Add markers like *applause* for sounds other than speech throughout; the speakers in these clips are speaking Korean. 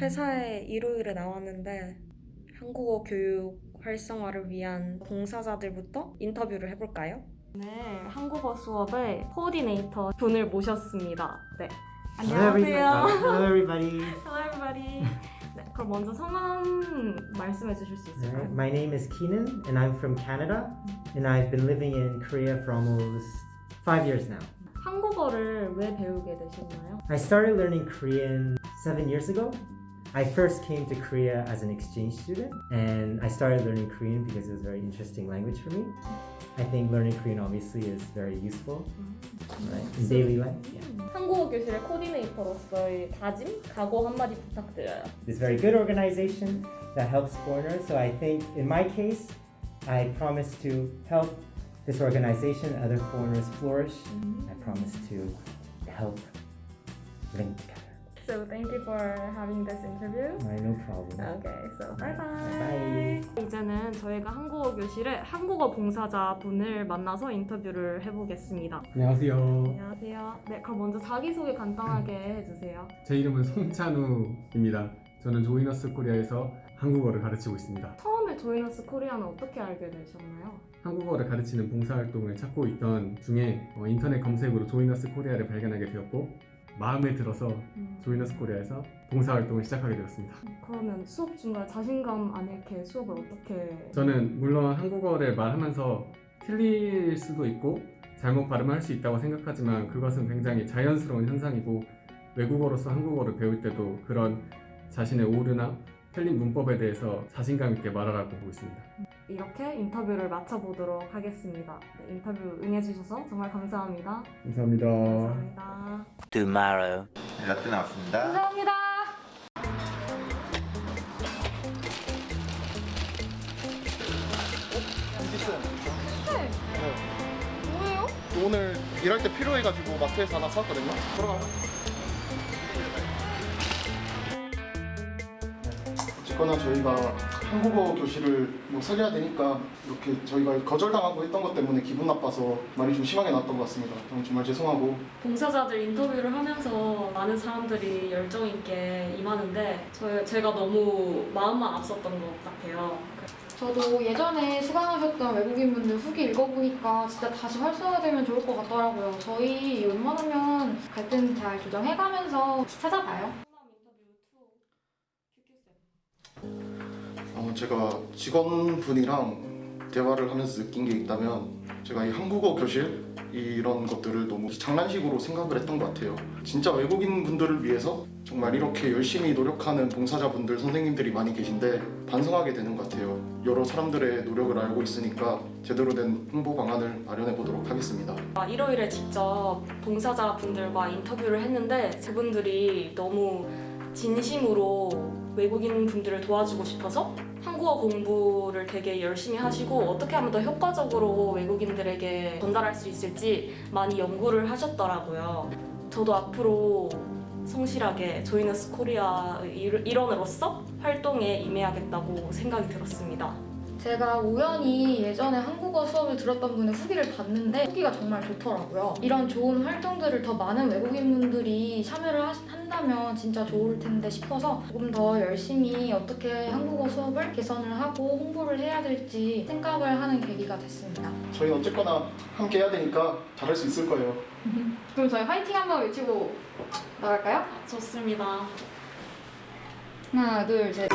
회사에 일요일에 나왔는데 한국어 교육 활성화를 위한 봉사자들부터 인터뷰를 해볼까요? 네, 한국어 수업의 코디네이터 분을 모셨습니다. 네. 안녕하세요. Hello, everybody. Hello everybody. 네, 그럼 먼저 성함 말씀해 주실 수 있을까요? My name is Keenan, and I'm from Canada, and I've been living in Korea for almost five years now. 한국어를 왜 배우게 되셨나요? I started learning Korean seven years ago. I first came to Korea as an exchange student, and I started learning Korean because it was a very interesting language for me. I think learning Korean obviously is very useful right, in daily life. Yeah. 한국어 교실의 코디네이터로서의 다짐, 각오 한마디 부탁드려요. It's a very good organization that helps foreigners. So I think in my case, I promise to help this organization, other foreigners flourish. I promise to help link together. So thank you for having this interview. No problem. Okay, so bye bye. Bye. 이제는 저희가 한국어 교실의 한국어 봉사자 분을 만나서 인터뷰를 해보겠습니다. 안녕하세요. 안녕하세요. 네, 그럼 먼저 자기 소개 간단하게 해주세요. *laughs* 제 이름은 송찬우입니다. 저는 조이너스 코리아에서 한국어를 가르치고 있습니다. 처음에 조이너스 코리아는 어떻게 알게 되셨나요? 한국어를 가르치는 봉사활동을 찾고 있던 중에 어, 인터넷 검색으로 조이너스 코리아를 발견하게 되었고 마음에 들어서 음, 조이너스 코리아에서 봉사활동을 시작하게 되었습니다. 그러면 수업 중간 자신감 안 잃게 수업을 어떻게? 저는 물론 한국어를 말하면서 틀릴 수도 있고 잘못 발음할 수 있다고 생각하지만 그것은 굉장히 자연스러운 현상이고 외국어로서 한국어를 배울 때도 그런 자신의 오류나 틀린 문법에 대해서 자신감 있게 말하라고 보고 있습니다. 이렇게 인터뷰를 마쳐보도록 하겠습니다. 네, 인터뷰 응해주셔서 정말 감사합니다. 감사합니다. 감사합니다. tomorrow. 라떼 나왔습니다. 감사합니다. 뭐예요? 오늘 일할 때 필요해가지고 마트에서 하나 샀거든요. 들어가요. 어쨌거나 저희가 한국어 교실을 뭐 살려야 되니까 이렇게 저희가 거절당하고 했던 것 때문에 기분 나빠서 말이 좀 심하게 나왔던 것 같습니다. 정말 죄송하고 봉사자들 인터뷰를 하면서 많은 사람들이 열정 있게 임하는데 저, 제가 너무 마음만 앞섰던 것 같아요. 저도 예전에 수강하셨던 외국인분들 후기 읽어보니까 진짜 다시 활성화되면 좋을 것 같더라고요. 저희 웬만하면 갈등 잘 조정해가면서 찾아봐요. 어, 제가 직원분이랑 대화를 하면서 느낀 게 있다면 제가 이 한국어 교실 이런 것들을 너무 장난식으로 생각을 했던 것 같아요. 진짜 외국인 분들을 위해서 정말 이렇게 열심히 노력하는 봉사자분들 선생님들이 많이 계신데 반성하게 되는 것 같아요. 여러 사람들의 노력을 알고 있으니까 제대로 된 홍보 방안을 마련해 보도록 하겠습니다. 아, 일요일에 직접 봉사자분들과 인터뷰를 했는데 그분들이 너무 진심으로 외국인 분들을 도와주고 싶어서 한국어 공부를 되게 열심히 하시고 어떻게 하면 더 효과적으로 외국인들에게 전달할 수 있을지 많이 연구를 하셨더라고요. 저도 앞으로 성실하게 조이너스 코리아의 일- 일원으로서 활동에 임해야겠다고 생각이 들었습니다. 제가 우연히 예전에 한국어 수업을 들었던 분의 후기를 봤는데 후기가 정말 좋더라고요. 이런 좋은 활동들을 더 많은 외국인분들이 참여를 하- 한다면 진짜 좋을 텐데 싶어서 조금 더 열심히 어떻게 한국어 수업을 개선을 하고 홍보를 해야 될지 생각을 하는 계기가 됐습니다. 저희는 어쨌거나 함께 해야 되니까 잘할 수 있을 거예요. *laughs* 그럼 저희 화이팅 한번 외치고 나갈까요? 좋습니다. 하나, 둘, 셋.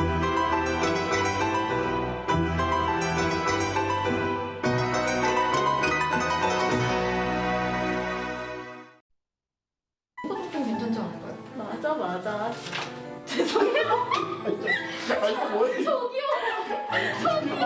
저기요. 저기요.